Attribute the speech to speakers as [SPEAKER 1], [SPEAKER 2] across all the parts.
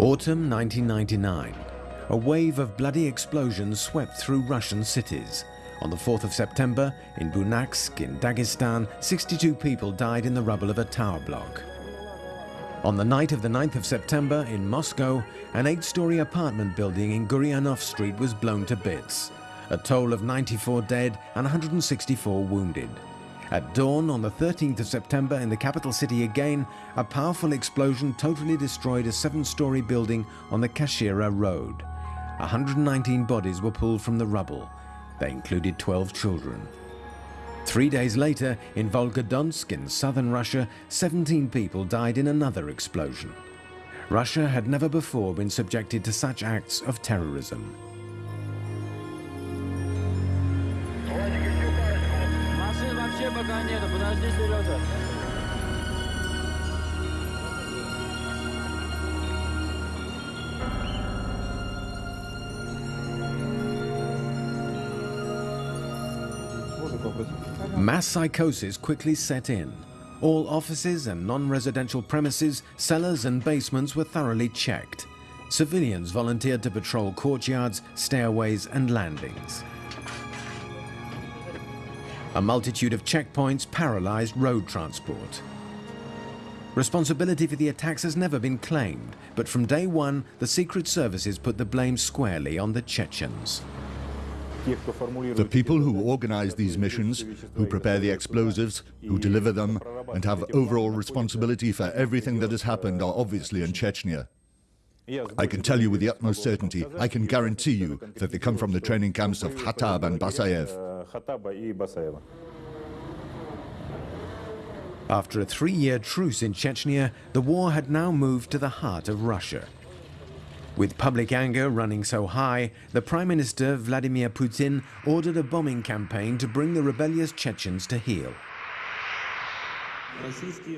[SPEAKER 1] Autumn 1999. A wave of bloody explosions swept through Russian cities. On the 4th of September, in Buynaksk, in Dagestan, 62 people died in the rubble of a tower block. On the night of the 9th of September, in Moscow, an eight-story apartment building in Gurianov Street was blown to bits. A toll of 94 dead and 164 wounded. At dawn on the 13th of September in the capital city again, a powerful explosion totally destroyed a seven-story building on the Kashira Road. 119 bodies were pulled from the rubble. They included 12 children. Three days later, in Volgodonsk in southern Russia, 17 people died in another explosion. Russia had never before been subjected to such acts of terrorism.
[SPEAKER 2] пока нету, подожди, Сережа.
[SPEAKER 1] Mass psychosis quickly set in. All offices and non-residential premises, cellars and basements were thoroughly checked. Civilians volunteered to patrol courtyards, stairways and landings. A multitude of checkpoints paralyzed road transport. Responsibility for the attacks has never been claimed, but from day one, the secret services put the blame squarely on the Chechens.
[SPEAKER 3] The people who organize these missions, who prepare the explosives, who deliver them, and have overall responsibility for everything that has happened are obviously in Chechnya. I can tell you with the utmost certainty, I can guarantee you that they come from the training camps of Khatab and Basayev.
[SPEAKER 1] After a three-year truce in Chechnya, the war had now moved to the heart of Russia. With public anger running so high, the Prime Minister Vladimir Putin ordered a bombing campaign to bring the rebellious Chechens to heel.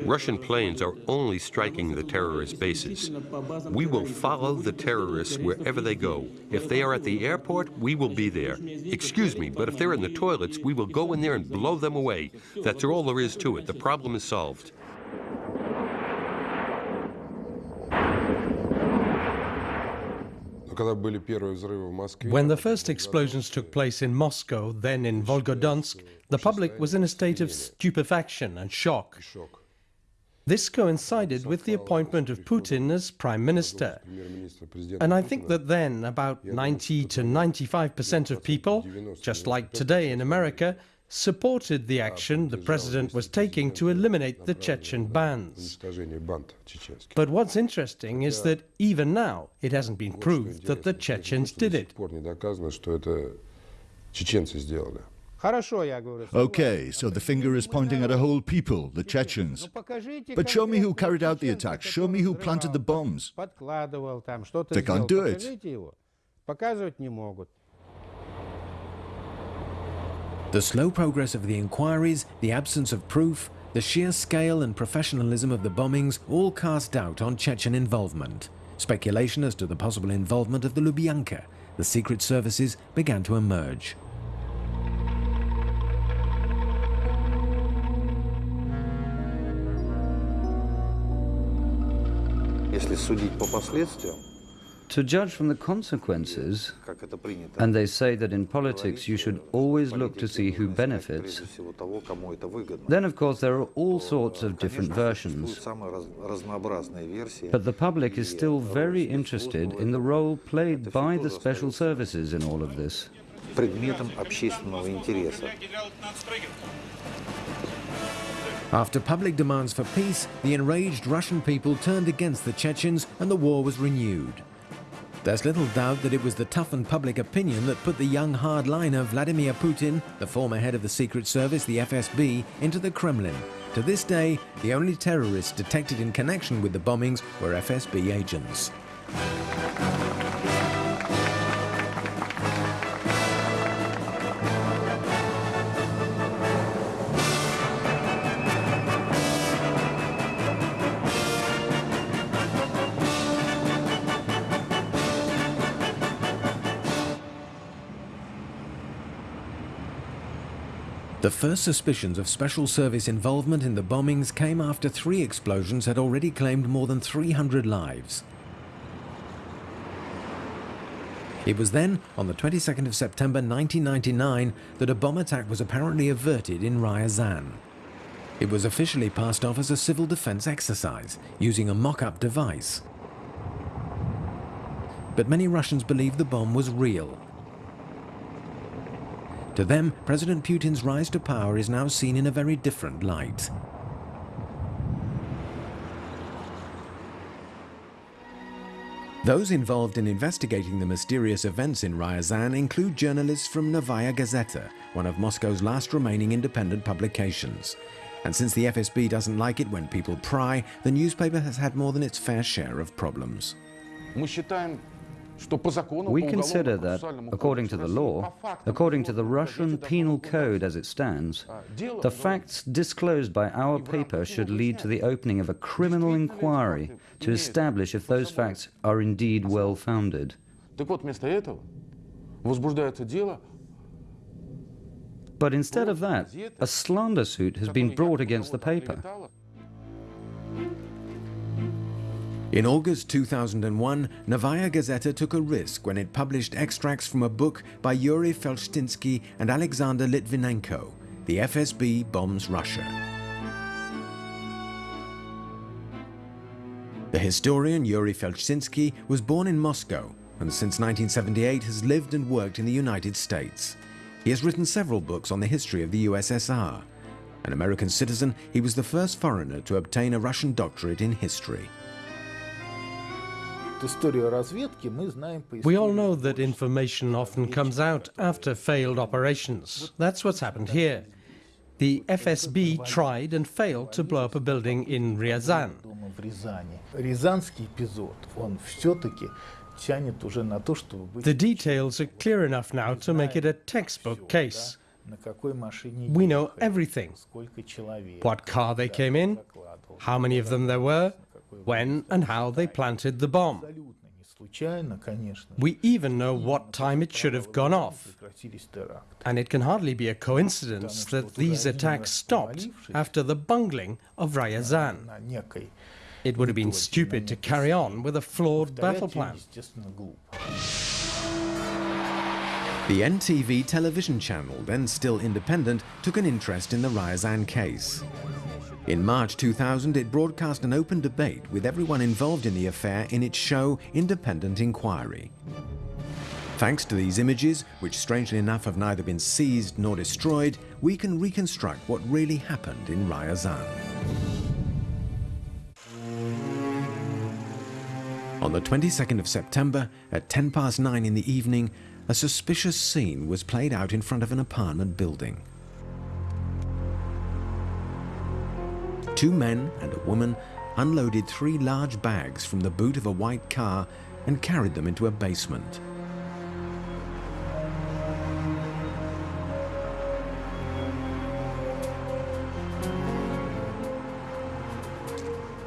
[SPEAKER 4] Russian planes are only striking the terrorist bases. We will follow the terrorists wherever they go. If they are at the airport, we will be there. Excuse me, but if they're in the toilets, we will go in there and blow them away. That's all there is to it. The problem is solved.
[SPEAKER 5] When the first explosions took place in Moscow, then in Volgodonsk, the public was in a state of stupefaction and shock. This coincided with the appointment of Putin as prime minister. And I think that then about 90 to 95% of people, just like today in America, supported the action the president was taking to eliminate the Chechen bands. But what's interesting is that even now it hasn't been proved that the Chechens did it.
[SPEAKER 3] Okay, so the finger is pointing at a whole people, the Chechens. But show me who carried out the attack. Show me who planted the bombs. They can't do it.
[SPEAKER 1] The slow progress of the inquiries, the absence of proof, the sheer scale and professionalism of the bombings all cast doubt on Chechen involvement. Speculation as to the possible involvement of the Lubyanka, the secret services, began to emerge.
[SPEAKER 6] Если судить по последствиям,
[SPEAKER 7] to judge from the consequences, and they say that in politics you should always look to see who benefits, then of course there are all sorts of different versions. But the public is still very interested in the role played by the special services in all of this.
[SPEAKER 1] After public demands for peace, the enraged Russian people turned against the Chechens and the war was renewed. There's little doubt that it was the toughened public opinion that put the young hardliner Vladimir Putin, the former head of the Secret Service, the FSB, into the Kremlin. To this day, the only terrorists detected in connection with the bombings were FSB agents. The first suspicions of Special Service involvement in the bombings came after three explosions had already claimed more than 300 lives. It was then, on the 22nd of September 1999, that a bomb attack was apparently averted in Ryazan. It was officially passed off as a civil defense exercise, using a mock-up device. But many Russians believe the bomb was real. To them, President Putin's rise to power is now seen in a very different light. Those involved in investigating the mysterious events in Ryazan include journalists from Novaya Gazeta, one of Moscow's last remaining independent publications. And since the FSB doesn't like it when people pry, the newspaper has had more than its fair share of problems.
[SPEAKER 7] We consider that, according to the law, according to the Russian Penal Code as it stands, the facts disclosed by our paper should lead to the opening of a criminal inquiry to establish if those facts are indeed well-founded. But instead of that, a slander suit has been brought against the paper.
[SPEAKER 1] In August 2001, Novaya Gazeta took a risk when it published extracts from a book by Yuri Felshtinsky and Alexander Litvinenko, The FSB Bombs Russia. The historian Yuri Felshtinsky was born in Moscow and since 1978 has lived and worked in the United States. He has written several books on the history of the USSR. An American citizen, he was the first foreigner to obtain a Russian doctorate in history.
[SPEAKER 5] We all know that information often comes out after failed operations. That's what's happened here. The FSB tried and failed to blow up a building in Ryazan. The details are clear enough now to make it a textbook case. We know everything. What car they came in, how many of them there were, when and how they planted the bomb. We even know what time it should have gone off. And it can hardly be a coincidence that these attacks stopped after the bungling of Ryazan. It would have been stupid to carry on with a flawed battle plan.
[SPEAKER 1] The NTV television channel, then still independent, took an interest in the Ryazan case. In March 2000, it broadcast an open debate with everyone involved in the affair in its show Independent Inquiry. Thanks to these images, which strangely enough have neither been seized nor destroyed, we can reconstruct what really happened in Ryazan. On the 22nd of September, at 10 past 9 in the evening, a suspicious scene was played out in front of an apartment building. Two men and a woman unloaded three large bags from the boot of a white car and carried them into a basement.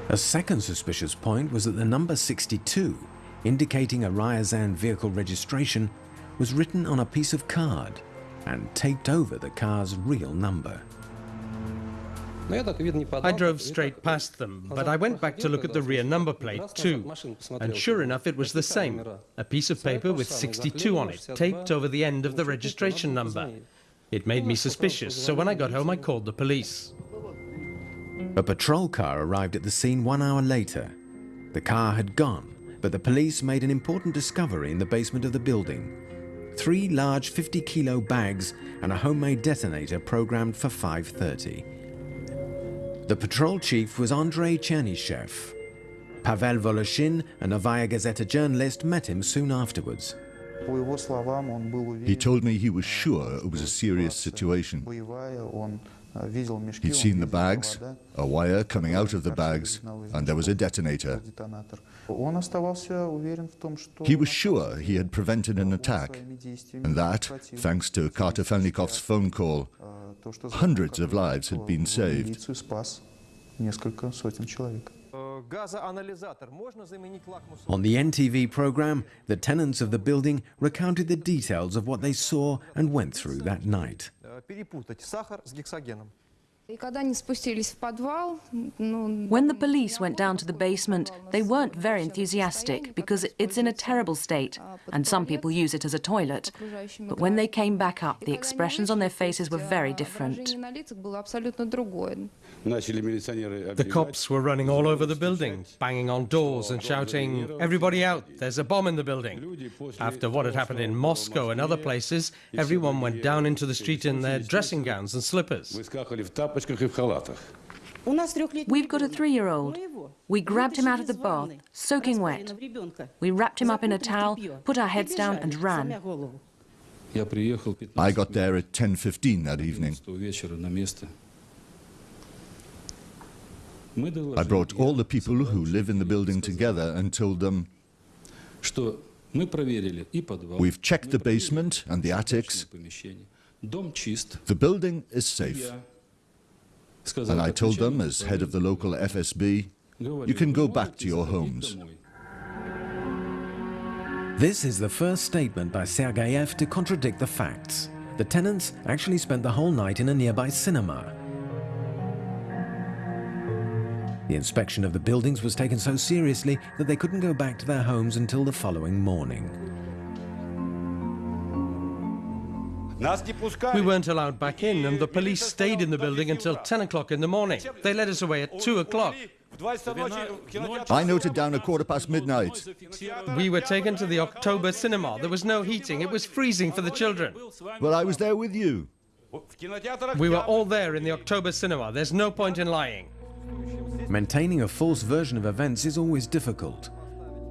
[SPEAKER 1] A second suspicious point was that the number 62, indicating a Ryazan vehicle registration, was written on a piece of card and taped over the car's real number.
[SPEAKER 5] I drove straight past them, but I went back to look at the rear number plate too. And sure enough, it was the same. A piece of paper with 62 on it, taped over the end of the registration number. It made me suspicious, so when I got home I called the police.
[SPEAKER 1] A patrol car arrived at the scene one hour later. The car had gone, but the police made an important discovery in the basement of the building. Three large 50-kilo bags and a homemade detonator programmed for 5.30. The patrol chief was Andrei Chernyshev. Pavel Voloshin, a Novaya Gazeta journalist, met him soon afterwards.
[SPEAKER 3] He told me he was sure it was a serious situation. He'd seen the bags, a wire coming out of the bags, and there was a detonator. He was sure he had prevented an attack, and that, thanks to Kartofelnikov's phone call, hundreds of lives had been saved.
[SPEAKER 1] On the NTV program, the tenants of the building recounted the details of what they saw and went through that night.
[SPEAKER 8] When
[SPEAKER 9] the police went down to the basement, they weren't very enthusiastic because it's in a terrible state and some people use it as a toilet. But when they came back up, the expressions on their faces were very different.
[SPEAKER 5] The cops were running all over the building, banging on doors and shouting, Everybody out, there's a bomb in the building. After what had happened in Moscow and other places, everyone went down into the street in their dressing gowns and slippers.
[SPEAKER 9] We've got a three-year-old. We grabbed him out of the bath, soaking wet. We wrapped him up in a towel, put our heads down and ran.
[SPEAKER 3] I got there at 10.15 that evening. I brought all the people who live in the building together and told them, We've checked the basement and the attics. The building is safe. And I told them, as head of the local FSB, you can go back to your homes.
[SPEAKER 1] This is the first statement by Sergeyev to contradict the facts. The tenants actually spent the whole night in a nearby cinema. The inspection of the buildings was taken so seriously that they couldn't go back to their homes until the following morning.
[SPEAKER 5] We weren't allowed back in, and the police stayed in the building until 10 o'clock in the morning. They led us away at 2 o'clock.
[SPEAKER 3] I noted down a quarter past midnight.
[SPEAKER 5] We were taken to the October cinema. There was no heating. It was freezing for the children.
[SPEAKER 3] Well, I was there with you.
[SPEAKER 5] We were all there in the October cinema. There's no point in lying.
[SPEAKER 1] Maintaining a false version of events is always difficult.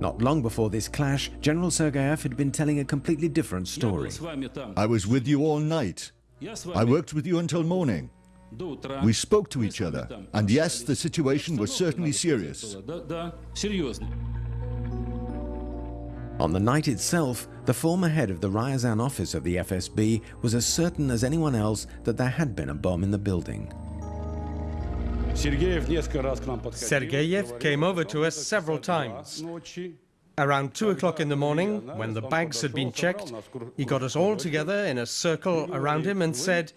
[SPEAKER 1] Not long before this clash, General Sergeyev had been telling a completely different story.
[SPEAKER 3] I was with you all night. I worked with you until morning. We spoke to each other, and yes, the situation was certainly serious.
[SPEAKER 1] On the night itself, the former head of the Ryazan office of the FSB was as certain as anyone else that there had been a bomb in the building.
[SPEAKER 5] Sergeyev came over to us several times. Around 2 o'clock in the morning, when the bags had been checked, he got us all together in a circle around him and said,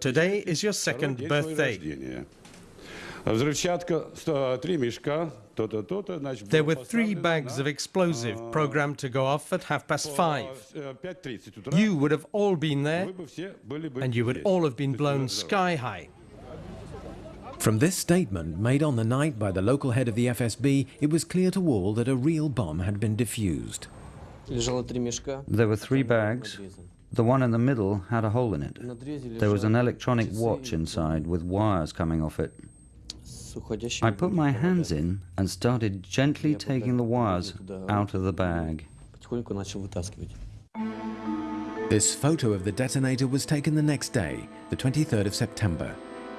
[SPEAKER 5] Today is your second birthday. There were three bags of explosive programmed to go off at half past five. You would have all been there, and you would all have been blown sky high.
[SPEAKER 1] From this statement, made on the night by the local head of the FSB, it was clear to all that a real bomb had been defused.
[SPEAKER 7] There were three bags. The one in the middle had a hole in it. There was an electronic watch inside with wires coming off it. I put my hands in and started gently taking the wires out of the bag.
[SPEAKER 1] This photo of the detonator was taken the next day, the 23rd of September.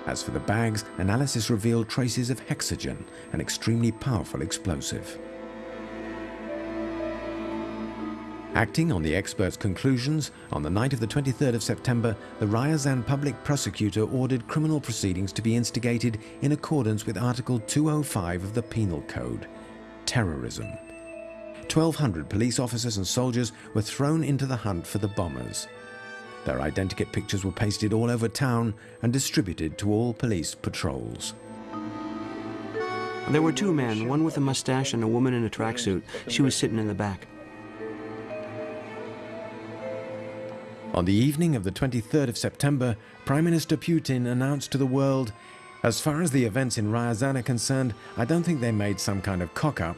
[SPEAKER 1] As for the bags, analysis revealed traces of hexogen, an extremely powerful explosive. Acting on the experts' conclusions, on the night of the 23rd of September, the Ryazan public prosecutor ordered criminal proceedings to be instigated in accordance with Article 205 of the Penal Code, terrorism. 1,200 police officers and soldiers were thrown into the hunt for the bombers. Their identikit pictures were pasted all over town and distributed to all police patrols.
[SPEAKER 10] There were two men, one with a mustache and a woman in a tracksuit. She was sitting in the back.
[SPEAKER 1] On the evening of the 23rd of September, Prime Minister Putin announced to the world, as far as the events in Ryazan are concerned, I don't think they made some kind of cock-up.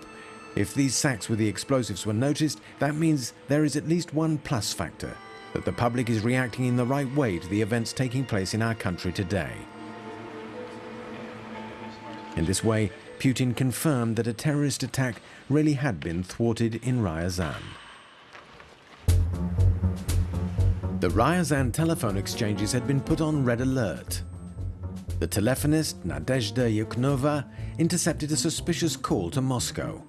[SPEAKER 1] If these sacks with the explosives were noticed, that means there is at least one plus factor that the public is reacting in the right way to the events taking place in our country today. In this way, Putin confirmed that a terrorist attack really had been thwarted in Ryazan. The Ryazan telephone exchanges had been put on red alert. The telephonist, Nadezhda Yukhnova, intercepted a suspicious call to Moscow.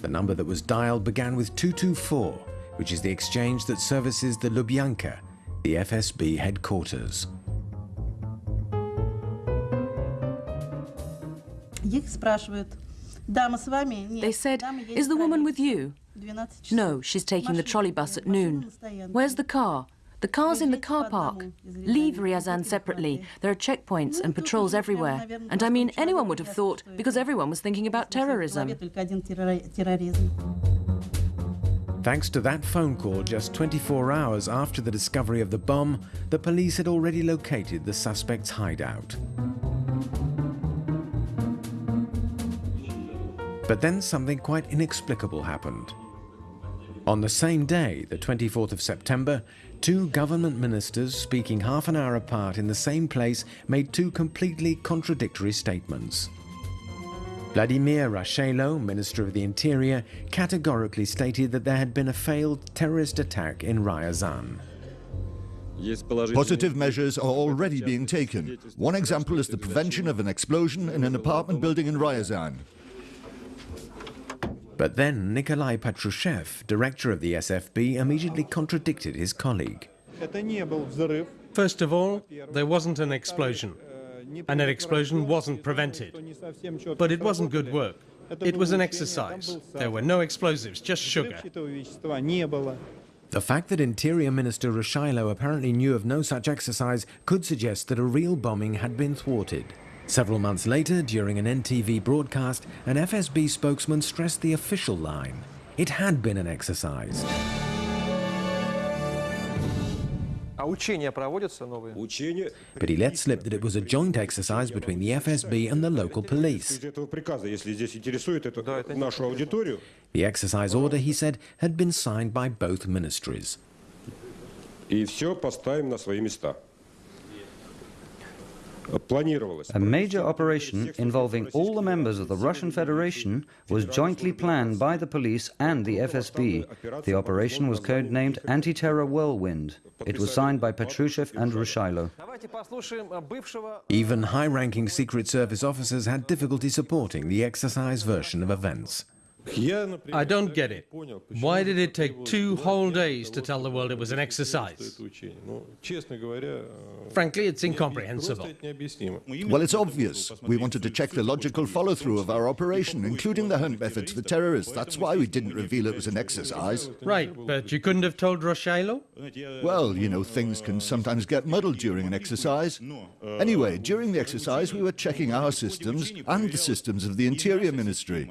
[SPEAKER 1] The number that was dialed began with 224 which is the exchange that services the Lubyanka, the FSB headquarters.
[SPEAKER 9] They said, is the woman with you? No, she's taking the trolley bus at noon. Where's the car? The cars in the car park. Leave Ryazan separately. There are checkpoints and patrols everywhere. And I mean, anyone would have thought, because everyone was thinking about terrorism.
[SPEAKER 1] Thanks to that phone call just 24 hours after the discovery of the bomb, the police had already located the suspect's hideout. But then something quite inexplicable happened. On the same day, the 24th of September, two government ministers speaking half an hour apart in the same place made two completely contradictory statements. Vladimir Rushailo, Minister of the Interior, categorically stated that there had been a failed terrorist attack in Ryazan.
[SPEAKER 3] Positive measures are already being taken. One example is the prevention of an explosion in an apartment building in Ryazan.
[SPEAKER 1] But then Nikolai Patrushev, director of the FSB, immediately contradicted his colleague.
[SPEAKER 5] First of all, there wasn't an explosion, and an explosion wasn't prevented. But it wasn't good work. It was an exercise. There were no explosives, just sugar.
[SPEAKER 1] The fact that Interior Minister Rushailo apparently knew of no such exercise could suggest that a real bombing had been thwarted. Several months later, during an NTV broadcast, an FSB spokesman stressed the official line. It had been an exercise. But he let slip that it was a joint exercise between the FSB and the local police. The exercise order, he said, had been signed by both ministries.
[SPEAKER 7] A major operation involving all the members of the Russian Federation was jointly planned by the police and the FSB. The operation was codenamed Anti-Terror Whirlwind. It was signed by Patrushev and Rushailo.
[SPEAKER 1] Even high-ranking Secret Service officers had difficulty supporting the exercise version of events.
[SPEAKER 5] I don't get it. Why did it take two whole days to tell the world it was an exercise? Frankly, it's incomprehensible.
[SPEAKER 3] Well, it's obvious. We wanted to check the logical follow-through of our operation, including the hunt methods for terrorists. That's why we didn't reveal it was an exercise.
[SPEAKER 5] Right, but you couldn't have told Rushailo?
[SPEAKER 3] Well, you know, things can sometimes get muddled during an exercise. Anyway, during the exercise, we were checking our systems and the systems of the Interior Ministry.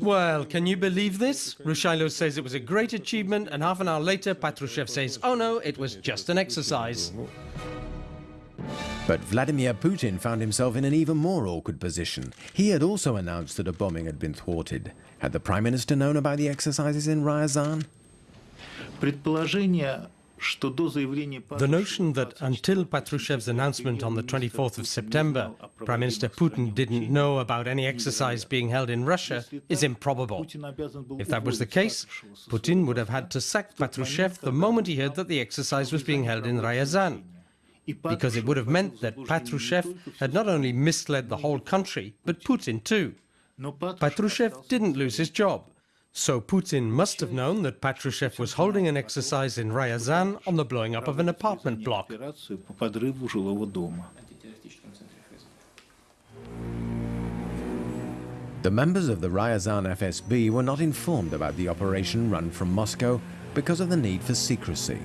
[SPEAKER 5] Well, can you believe this? Rushailo says it was a great achievement, and half an hour later, Patrushev says, oh no, it was just an exercise.
[SPEAKER 1] But Vladimir Putin found himself in an even more awkward position. He had also announced that a bombing had been thwarted. Had the Prime Minister known about the exercises in Ryazan?
[SPEAKER 5] The notion that until Patrushev's announcement on the 24th of September, Prime Minister Putin didn't know about any exercise being held in Russia is improbable. If that was the case, Putin would have had to sack Patrushev the moment he heard that the exercise was being held in Ryazan, because it would have meant that Patrushev had not only misled the whole country, but Putin too. Patrushev didn't lose his job. So Putin must have known that Patrushev was holding an exercise in Ryazan on the blowing up of an apartment block.
[SPEAKER 1] The members of the Ryazan FSB were not informed about the operation run from Moscow because of the need for secrecy.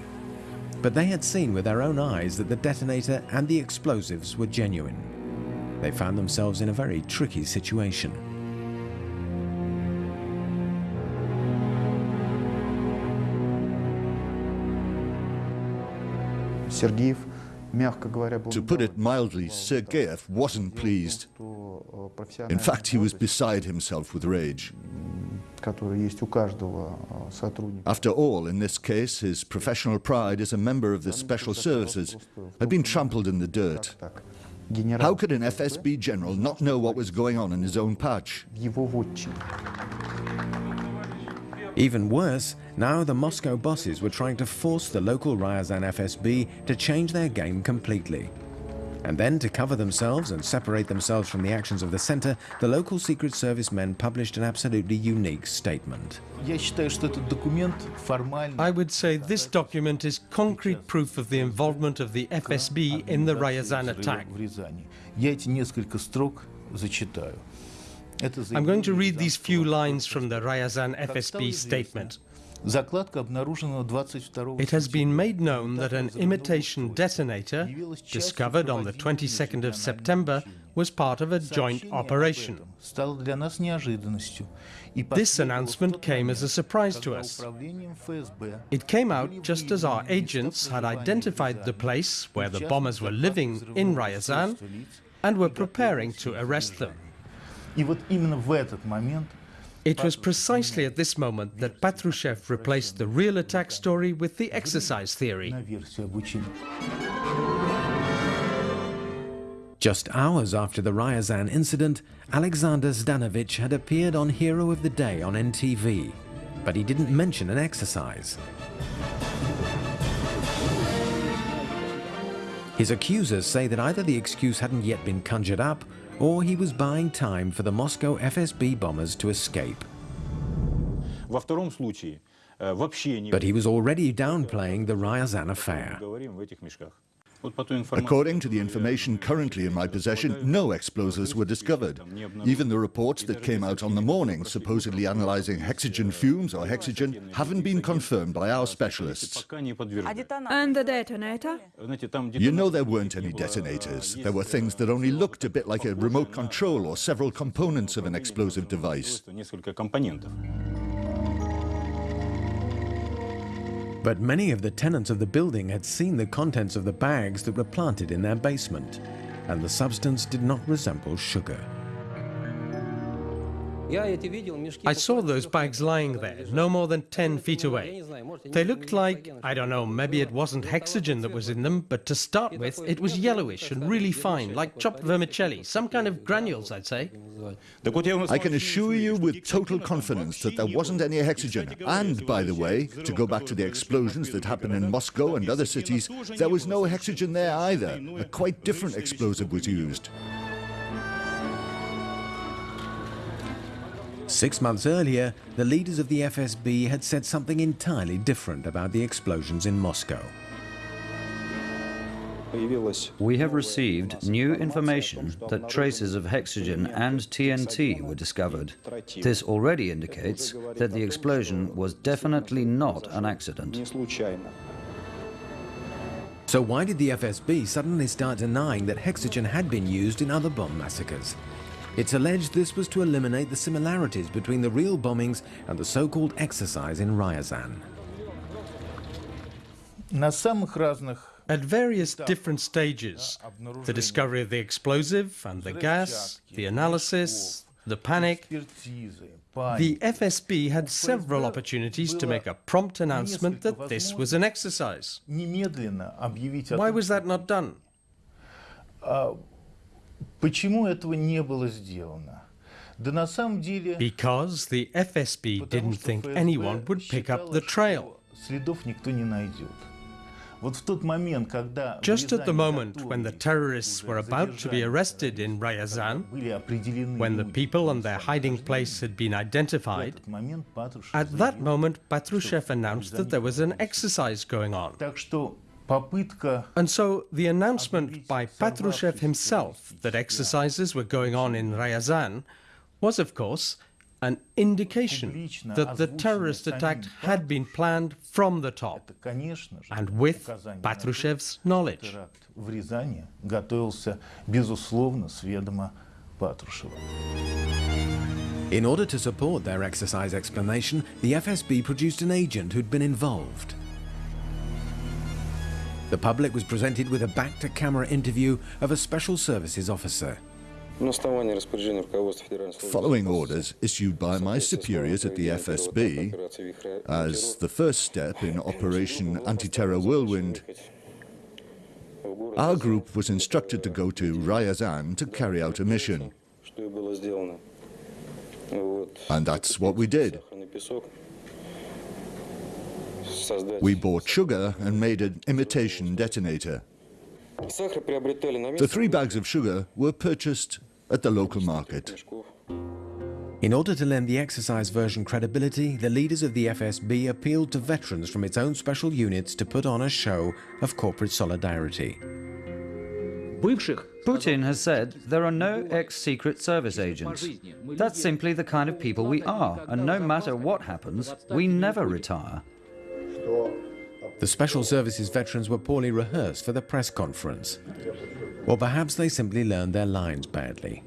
[SPEAKER 1] But they had seen with their own eyes that the detonator and the explosives were genuine. They found themselves in a very tricky situation.
[SPEAKER 3] To put it mildly, Sergeyev wasn't pleased. In fact, he was beside himself with rage. After all, in this case, his professional pride as a member of the special services had been trampled in the dirt. How could an FSB general not know what was going on in his own patch?
[SPEAKER 1] Even worse, now the Moscow bosses were trying to force the local Ryazan FSB to change their game completely. And then, to cover themselves and separate themselves from the actions of the center, the local Secret Service men published an absolutely unique statement.
[SPEAKER 5] I would say this document is concrete proof of the involvement of the FSB in the Ryazan attack. I'm going to read these few lines from the Ryazan FSB statement. It has been made known that an imitation detonator, discovered on the 22nd of September, was part of a joint operation. This announcement came as a surprise to us. It came out just as our agents had identified the place where the bombers were living in Ryazan and were preparing to arrest them. It was precisely at this moment that Patrushev replaced the real attack story with the exercise theory.
[SPEAKER 1] Just hours after the Ryazan incident, Alexander Zdanovich had appeared on Hero of the Day on NTV, but he didn't mention an exercise. His accusers say that either the excuse hadn't yet been conjured up or he was buying time for the Moscow FSB bombers to escape. But he was already downplaying the Ryazan affair.
[SPEAKER 3] According to the information currently in my possession, no explosives were discovered. Even the reports that came out on the morning supposedly analyzing hexogen fumes or hexogen haven't been confirmed by our specialists.
[SPEAKER 8] And the detonator?
[SPEAKER 3] You know there weren't any detonators. There were things that only looked a bit like a remote control or several components of an explosive device.
[SPEAKER 1] But many of the tenants of the building had seen the contents of the bags that were planted in their basement, and the substance did not resemble sugar.
[SPEAKER 5] I saw those bags lying there, no more than 10 feet away. They looked like, I don't know, maybe it wasn't hexogen that was in them, but to start with, it was yellowish and really fine, like chopped vermicelli, some kind of granules, I'd say.
[SPEAKER 3] I can assure you with total confidence that there wasn't any hexogen. And, by the way, to go back to the explosions that happened in Moscow and other cities, there was no hexogen there either. A quite different explosive was used.
[SPEAKER 1] Six months earlier, the leaders of the FSB had said something entirely different about the explosions in Moscow.
[SPEAKER 7] We have received new information that traces of hexogen and TNT were discovered. This already indicates that the explosion was definitely not an accident.
[SPEAKER 1] So why did the FSB suddenly start denying that hexogen had been used in other bomb massacres? It's alleged this was to eliminate the similarities between the real bombings and the so-called exercise in Ryazan.
[SPEAKER 5] At various different stages, the discovery of the explosive and the gas, the analysis, the panic, the FSB had several opportunities to make a prompt announcement that this was an exercise. Why was that not done?
[SPEAKER 11] Почему этого не было сделано?
[SPEAKER 5] Because the FSB didn't think anyone would pick up the trail.
[SPEAKER 11] Следов никто не найдет.
[SPEAKER 5] Just at the moment when the terrorists were about to be arrested in Ryazan, when the people and their hiding place had been identified, at that moment Patrushev announced that there was an exercise going on. And so the announcement by Patrushev himself that exercises were going on in Ryazan was, of course, an indication that the terrorist attack had been planned from the top and with Patrushev's knowledge.
[SPEAKER 1] In order to support their exercise explanation, the FSB produced an agent who'd been involved. The public was presented with a back-to-camera interview of a special services officer.
[SPEAKER 3] Following orders issued by my superiors at the FSB, as the first step in Operation Anti-Terror Whirlwind, our group was instructed to go to Ryazan to carry out a mission. And that's what we did. We bought sugar and made an imitation detonator. The three bags of sugar were purchased at the local market.
[SPEAKER 1] In order to lend the exercise version credibility, the leaders of the FSB appealed to veterans from its own special units to put on a show of corporate solidarity.
[SPEAKER 7] Putin has said there are no ex-secret service agents. That's simply the kind of people we are, and no matter what happens, we never retire.
[SPEAKER 1] The Special Services veterans were poorly rehearsed for the press conference. Or perhaps they simply learned their lines badly.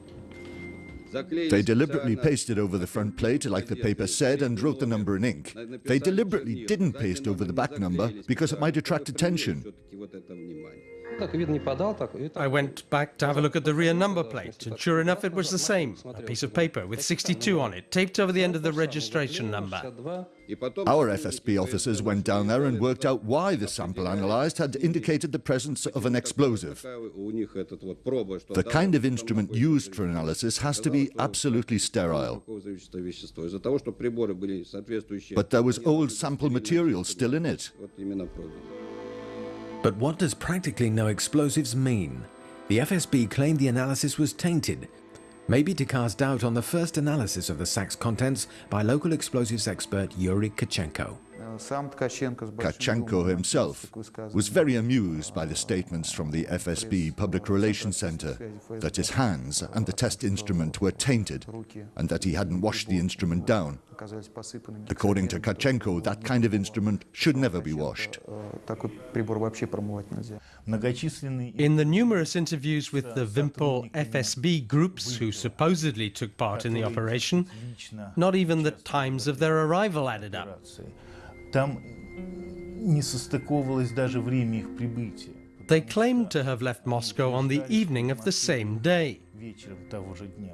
[SPEAKER 3] They deliberately pasted over the front plate like the paper said and wrote the number in ink. They deliberately didn't paste over the back number because it might attract attention.
[SPEAKER 5] I went back to have a look at the rear number plate, and sure enough, it was the same. A piece of paper with 62 on it, taped over the end of the registration number.
[SPEAKER 3] Our FSB officers went down there and worked out why the sample analyzed had indicated the presence of an explosive. The kind of instrument used for analysis has to be absolutely sterile. But there was old sample material still in it.
[SPEAKER 1] But what does practically no explosives mean? The FSB claimed the analysis was tainted, maybe to cast doubt on the first analysis of the sack's contents by local explosives expert Yuri Tkachenko.
[SPEAKER 3] Tkachenko himself was very amused by the statements from the FSB Public Relations Center that his hands and the test instrument were tainted and that he hadn't washed the instrument down. According to Tkachenko, that kind of instrument should never be washed.
[SPEAKER 5] In the numerous interviews with the Vimpel FSB groups who supposedly took part in the operation, not even the times of their arrival added up. They claimed to have left Moscow on the evening of the same day.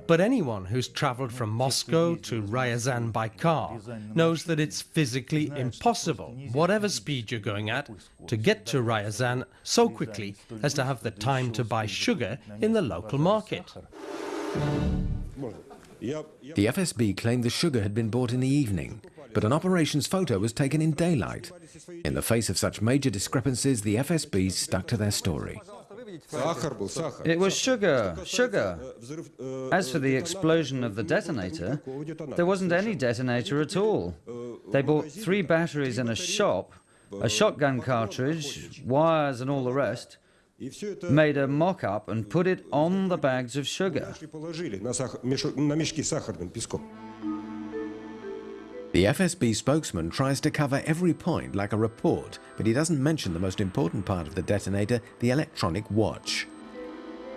[SPEAKER 5] But anyone who's traveled from Moscow to Ryazan by car knows that it's physically impossible, whatever speed you're going at, to get to Ryazan so quickly as to have the time to buy sugar in the local market.
[SPEAKER 1] The FSB claimed the sugar had been bought in the evening, but an operations photo was taken in daylight. In the face of such major discrepancies, the FSB stuck to their story.
[SPEAKER 7] It was sugar, sugar. As for the explosion of the detonator, there wasn't any detonator at all. They bought three batteries in a shop, a shotgun cartridge, wires and all the rest, made a mock-up and put it on the bags of sugar.
[SPEAKER 1] The FSB spokesman tries to cover every point like a report, but he doesn't mention the most important part of the detonator, the electronic watch.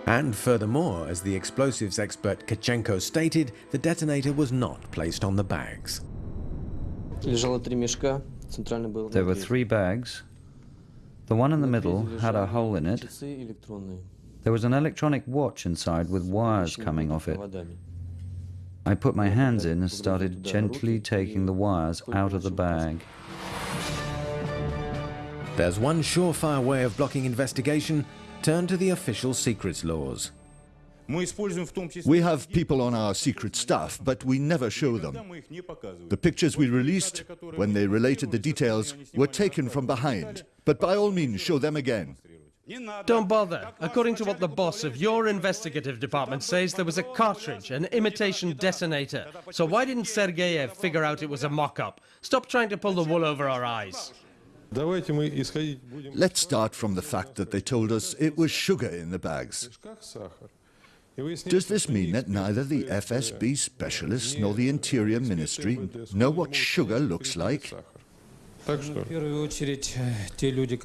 [SPEAKER 1] And furthermore, as the explosives expert Tkachenko stated, the detonator was not placed on the bags.
[SPEAKER 7] There were three bags. The one in the middle had a hole in it. There was an electronic watch inside with wires coming off it. I put my hands in and started gently taking the wires out of the bag.
[SPEAKER 1] There's one surefire way of blocking investigation, turn to the official secrets laws.
[SPEAKER 3] We have people on our secret staff, but we never show them. The pictures we released, when they related the details, were taken from behind, but by all means show them again.
[SPEAKER 5] Don't bother. According to what the boss of your investigative department says, there was a cartridge, an imitation detonator. So why didn't Sergeyev figure out it was a mock-up? Stop trying to pull the wool over our eyes.
[SPEAKER 3] Let's start from the fact that they told us it was sugar in the bags. Does this mean that neither the FSB specialists nor the Interior Ministry know what sugar looks like?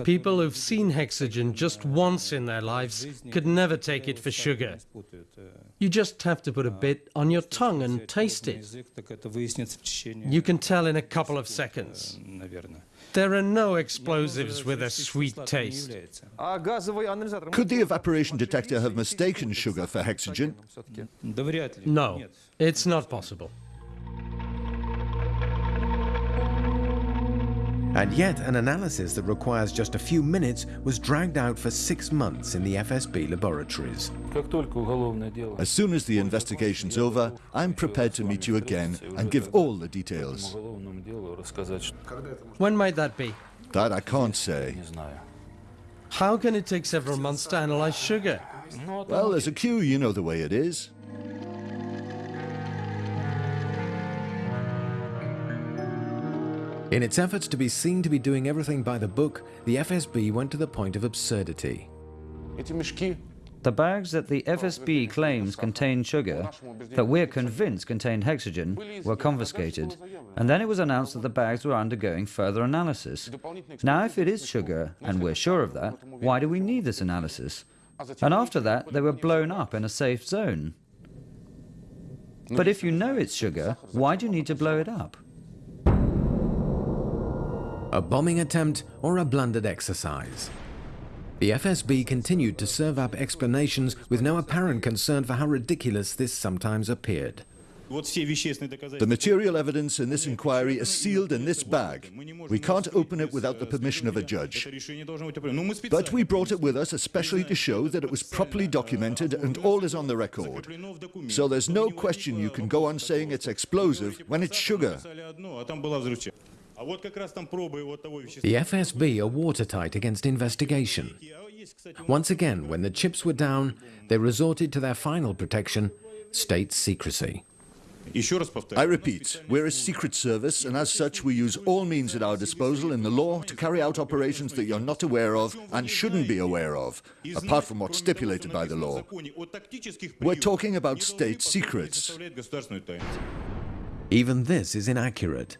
[SPEAKER 5] People who've seen hexogen just once in their lives could never take it for sugar. You just have to put a bit on your tongue and taste it. You can tell in a couple of seconds. There are no explosives with a sweet taste.
[SPEAKER 3] Could the evaporation detector have mistaken sugar for hexogen?
[SPEAKER 5] No, it's not possible.
[SPEAKER 1] And yet, an analysis that requires just a few minutes was dragged out for six months in the FSB laboratories.
[SPEAKER 3] As soon as the investigation's over, I'm prepared to meet you again and give all the details.
[SPEAKER 5] When might that be?
[SPEAKER 3] That I can't say.
[SPEAKER 5] How can it take several months to analyze sugar?
[SPEAKER 3] Well, there's a queue, you know the way it is.
[SPEAKER 1] In its efforts to be seen to be doing everything by the book, the FSB went to the point of absurdity.
[SPEAKER 7] The bags that the FSB claims contain sugar, that we're convinced contain hexogen, were confiscated, and then it was announced that the bags were undergoing further analysis. Now, if it is sugar, and we're sure of that, why do we need this analysis? And after that, they were blown up in a safe zone. But if you know it's sugar, why do you need to blow it up?
[SPEAKER 1] A bombing attempt or a blundered exercise? The FSB continued to serve up explanations with no apparent concern for how ridiculous this sometimes appeared.
[SPEAKER 3] The material evidence in this inquiry is sealed in this bag. We can't open it without the permission of a judge. But we brought it with us especially to show that it was properly documented and all is on the record. So there's no question you can go on saying it's explosive when it's sugar.
[SPEAKER 1] The FSB are watertight against investigation. Once again, when the chips were down, they resorted to their final protection, state secrecy.
[SPEAKER 3] I repeat, we're a secret service, and as such we use all means at our disposal in the law to carry out operations that you're not aware of and shouldn't be aware of, apart from what's stipulated by the law. We're talking about state secrets.
[SPEAKER 1] Even this is inaccurate.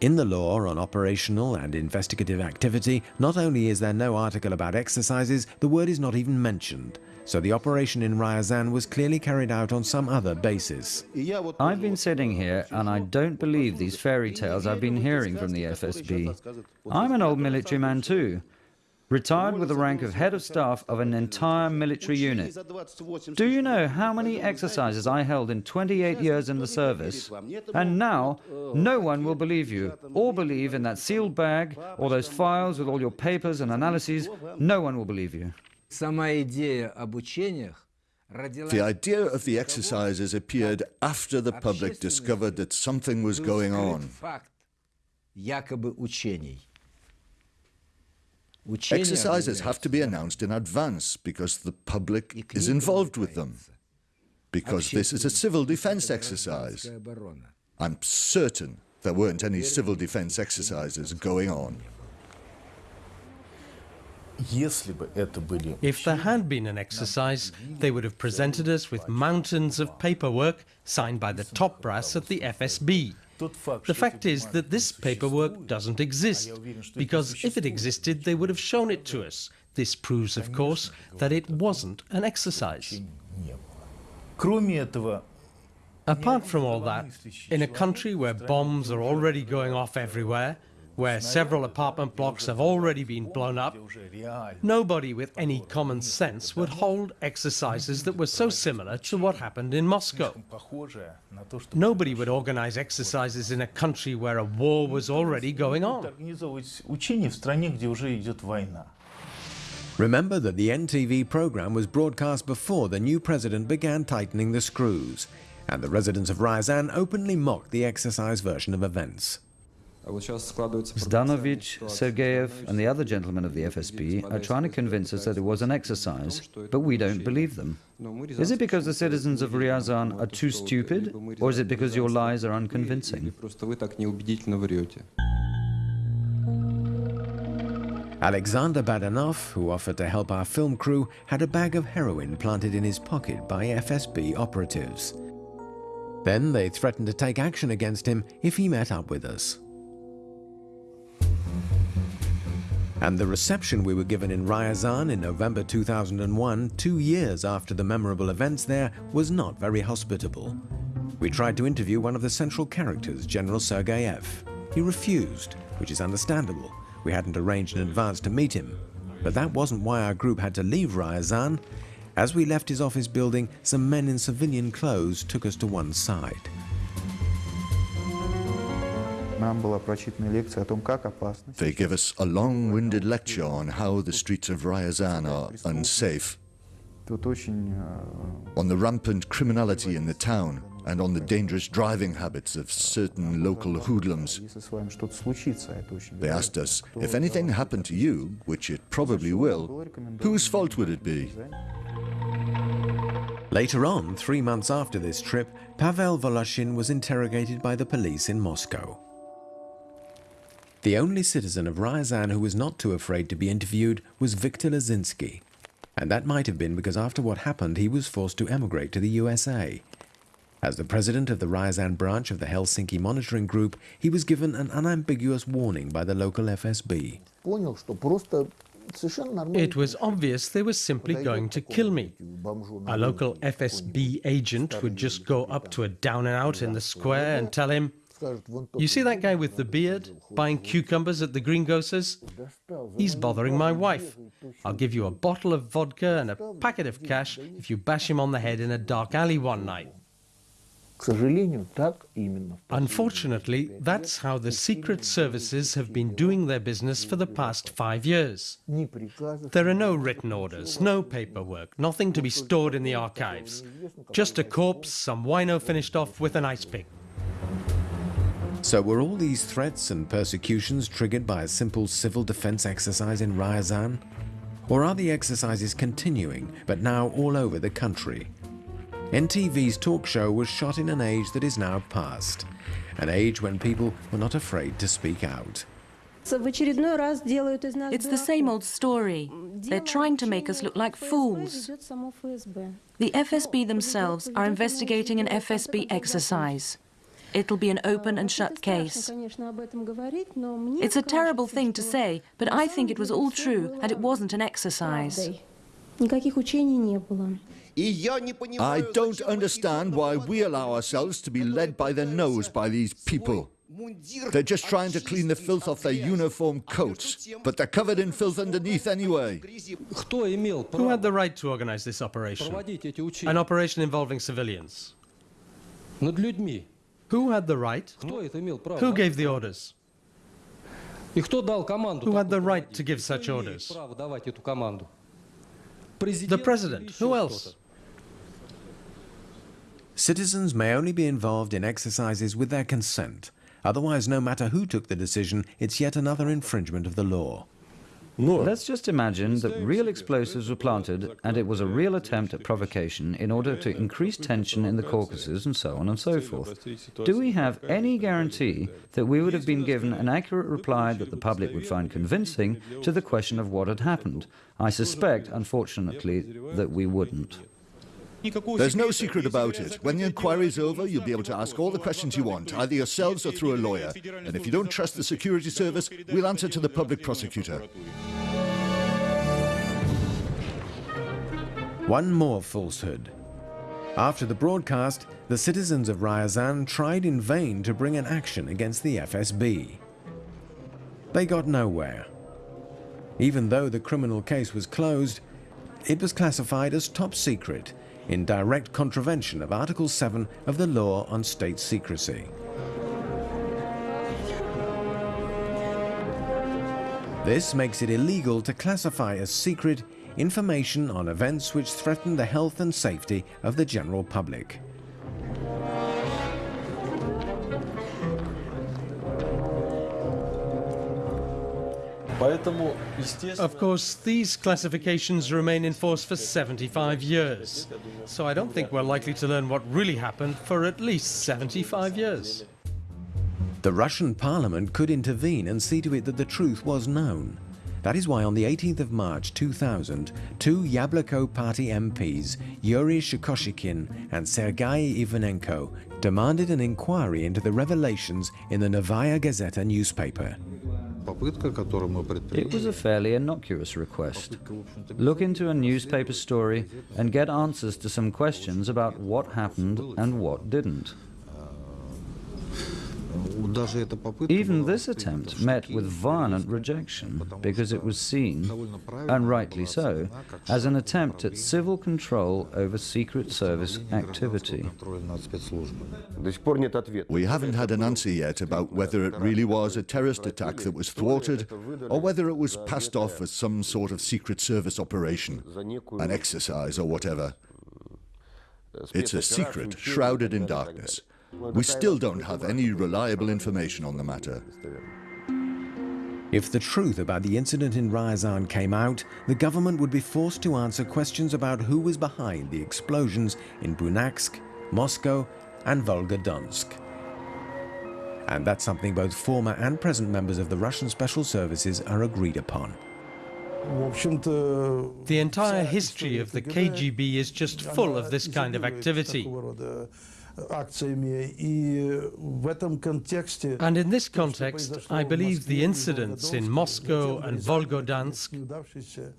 [SPEAKER 1] In the law on operational and investigative activity, not only is there no article about exercises, the word is not even mentioned. So the operation in Ryazan was clearly carried out on some other basis.
[SPEAKER 7] I've been sitting here and I don't believe these fairy tales I've been hearing from the FSB. I'm an old military man too retired with the rank of head of staff of an entire military unit. Do you know how many exercises I held in 28 years in the service? And now, no one will believe you, or believe in that sealed bag, or those files with all your papers and analyses. No one will believe you.
[SPEAKER 3] The idea of the exercises appeared after the public discovered that something was going on. Exercises have to be announced in advance because the public is involved with them. Because this is a civil defense exercise. I'm certain there weren't any civil defense exercises going on.
[SPEAKER 5] If there had been an exercise, they would have presented us with mountains of paperwork signed by the top brass at the FSB. The fact is that this paperwork doesn't exist, because if it existed, they would have shown it to us. This proves, of course, that it wasn't an exercise. Apart from all that, in a country where bombs are already going off everywhere, where several apartment blocks have already been blown up, nobody with any common sense would hold exercises that were so similar to what happened in Moscow. Nobody would organize exercises in a country where a war was already going on.
[SPEAKER 1] Remember that the NTV program was broadcast before the new president began tightening the screws, and the residents of Ryazan openly mocked the exercise version of events.
[SPEAKER 7] Zdanovich, Sergeyev and the other gentlemen of the FSB are trying to convince us that it was an exercise, but we don't believe them. Is it because the citizens of Ryazan are too stupid, or is it because your lies are unconvincing?
[SPEAKER 1] Alexander Badanov, who offered to help our film crew, had a bag of heroin planted in his pocket by FSB operatives. Then they threatened to take action against him if he met up with us. And the reception we were given in Ryazan in November 2001, two years after the memorable events there, was not very hospitable. We tried to interview one of the central characters, General Sergeyev. He refused, which is understandable. We hadn't arranged in advance to meet him. But that wasn't why our group had to leave Ryazan. As we left his office building, some men in civilian clothes took us to one side.
[SPEAKER 3] They give us a long-winded lecture on how the streets of Ryazan are unsafe, on the rampant criminality in the town, and on the dangerous driving habits of certain local hoodlums. They asked us, if anything happened to you, which it probably will, whose fault would it be?
[SPEAKER 1] Later on, three months after this trip, Pavel Voloshin was interrogated by the police in Moscow. The only citizen of Ryazan who was not too afraid to be interviewed was Viktor Lazinsky. And that might have been because after what happened, he was forced to emigrate to the USA. As the president of the Ryazan branch of the Helsinki Monitoring Group, he was given an unambiguous warning by the local FSB.
[SPEAKER 5] It was obvious they were simply going to kill me. A local FSB agent would just go up to a down and out in the square and tell him, You see that guy with the beard buying cucumbers at the greengrocers? He's bothering my wife. I'll give you a bottle of vodka and a packet of cash if you bash him on the head in a dark alley one night. Unfortunately, that's how the secret services have been doing their business for the past five years. There are no written orders, no paperwork, nothing to be stored in the archives. Just a corpse, some wino finished off with an ice pick.
[SPEAKER 1] So were all these threats and persecutions triggered by a simple civil defense exercise in Ryazan? Or are the exercises continuing, but now all over the country? NTV's talk show was shot in an age that is now past, an age when people were not afraid to speak out.
[SPEAKER 9] It's the same old story. They're trying to make us look like fools. The FSB themselves are investigating an FSB exercise. It'll be an open and shut case. It's a terrible thing to say, but I think it was all true and it wasn't an exercise.
[SPEAKER 3] I don't understand why we allow ourselves to be led by the nose by these people. They're just trying to clean the filth off their uniform coats, but they're covered in filth underneath anyway.
[SPEAKER 5] Who had the right to organize this operation? An operation involving civilians. Who had the right? Who gave the orders? Who had the right to give such orders? The president. Who else?
[SPEAKER 1] Citizens may only be involved in exercises with their consent. Otherwise, no matter who took the decision, it's yet another infringement of the law.
[SPEAKER 7] Let's just imagine that real explosives were planted and it was a real attempt at provocation in order to increase tension in the Caucasus and so on and so forth. Do we have any guarantee that we would have been given an accurate reply that the public would find convincing to the question of what had happened? I suspect, unfortunately, that we wouldn't.
[SPEAKER 3] There's no secret about it. When the inquiry's over, you'll be able to ask all the questions you want, either yourselves or through a lawyer. And if you don't trust the security service, we'll answer to the public prosecutor.
[SPEAKER 1] One more falsehood. After the broadcast, the citizens of Ryazan tried in vain to bring an action against the FSB. They got nowhere. Even though the criminal case was closed, it was classified as top secret in direct contravention of Article 7 of the Law on State Secrecy. This makes it illegal to classify as secret information on events which threaten the health and safety of the general public.
[SPEAKER 5] Of course, these classifications remain in force for 75 years, so I don't think we're likely to learn what really happened for at least 75 years.
[SPEAKER 1] The Russian parliament could intervene and see to it that the truth was known. That is why on the 18th of March 2000, two Yabloko party MPs, Yuri Shchekochikhin and Sergei Ivanenko, demanded an inquiry into the revelations in the Novaya Gazeta newspaper.
[SPEAKER 7] It was a fairly innocuous request. Look into a newspaper story and get answers to some questions about what happened and what didn't. Even this attempt met with violent rejection because it was seen, and rightly so, as an attempt at civil control over Secret Service activity.
[SPEAKER 3] We haven't had an answer yet about whether it really was a terrorist attack that was thwarted or whether it was passed off as some sort of Secret Service operation, an exercise or whatever. It's a secret shrouded in darkness. We still don't have any reliable information on the matter.
[SPEAKER 1] If the truth about the incident in Ryazan came out, the government would be forced to answer questions about who was behind the explosions in Buynaksk, Moscow and Volgodonsk. And that's something both former and present members of the Russian special services are agreed upon.
[SPEAKER 5] The entire history of the KGB is just full of this kind of activity. And in this context, I believe the incidents in Moscow and Volgodonsk,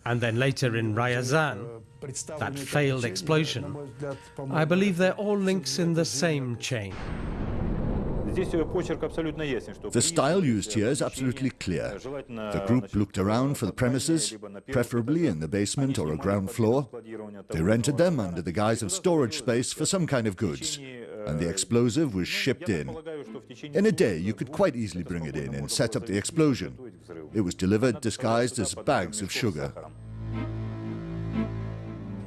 [SPEAKER 5] and then later in Ryazan, that failed explosion, I believe they're all links in the same chain.
[SPEAKER 3] The style used here is absolutely clear. The group looked around for the premises, preferably in the basement or a ground floor. They rented them under the guise of storage space for some kind of goods, and the explosive was shipped in. In a day, you could quite easily bring it in and set up the explosion. It was delivered disguised as bags of sugar.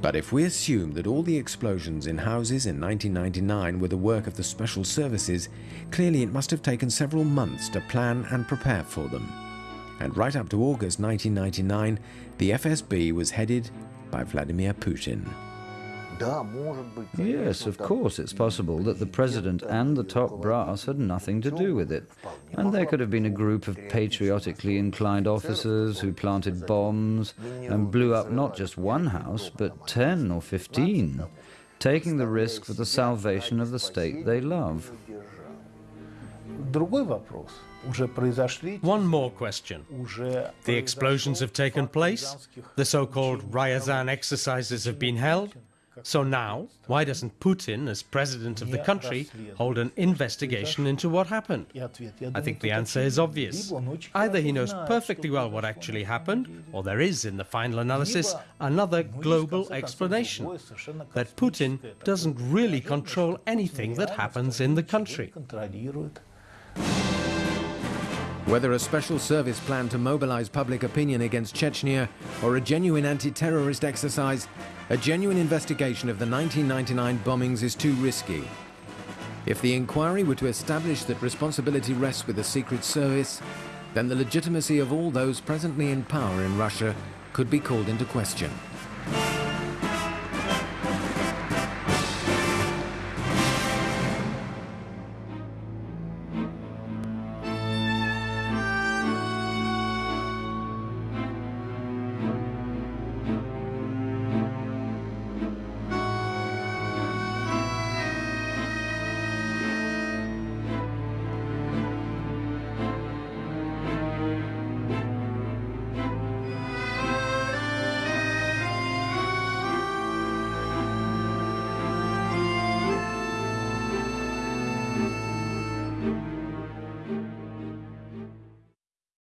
[SPEAKER 1] But if we assume that all the explosions in houses in 1999 were the work of the special services, clearly it must have taken several months to plan and prepare for them. And right up to August 1999, the FSB was headed by Vladimir Putin.
[SPEAKER 7] Yes, of course, it's possible that the president and the top brass had nothing to do with it. And there could have been a group of patriotically inclined officers who planted bombs and blew up not just one house, but 10 or 15, taking the risk for the salvation of the state they love.
[SPEAKER 5] One more question. The explosions have taken place, the so-called Ryazan exercises have been held, so now, why doesn't Putin, as president of the country, hold an investigation into what happened? I think the answer is obvious. Either he knows perfectly well what actually happened, or there is, in the final analysis, another global explanation, that Putin doesn't really control anything that happens in the country.
[SPEAKER 1] Whether a special service plan to mobilize public opinion against Chechnya or a genuine anti-terrorist exercise, a genuine investigation of the 1999 bombings is too risky. If the inquiry were to establish that responsibility rests with the Secret Service, then the legitimacy of all those presently in power in Russia could be called into question.